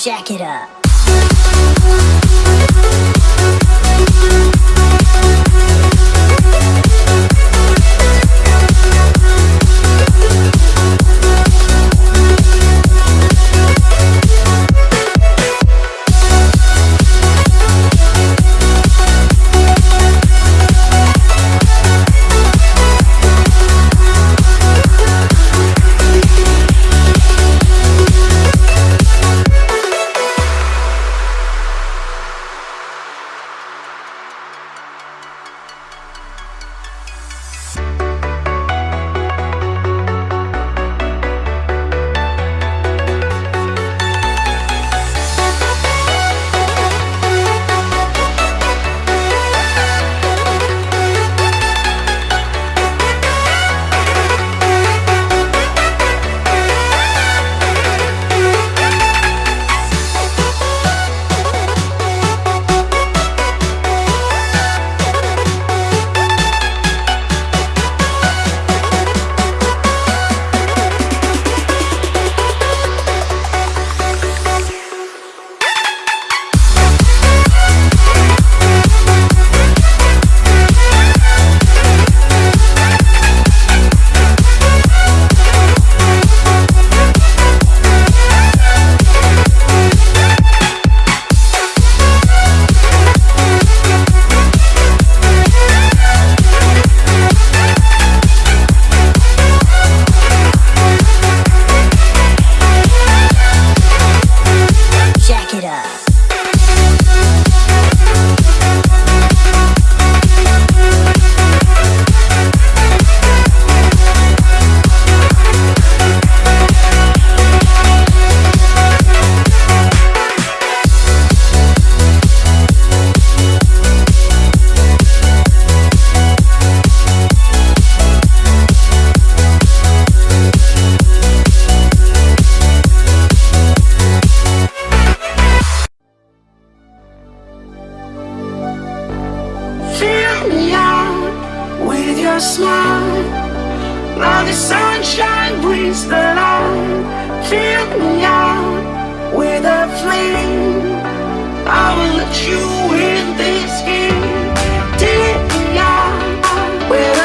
jack it up. your smile Now the sunshine brings the light. Fill me out with a flame. I will let you in this game. Take me out with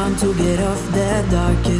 time to get off that darkest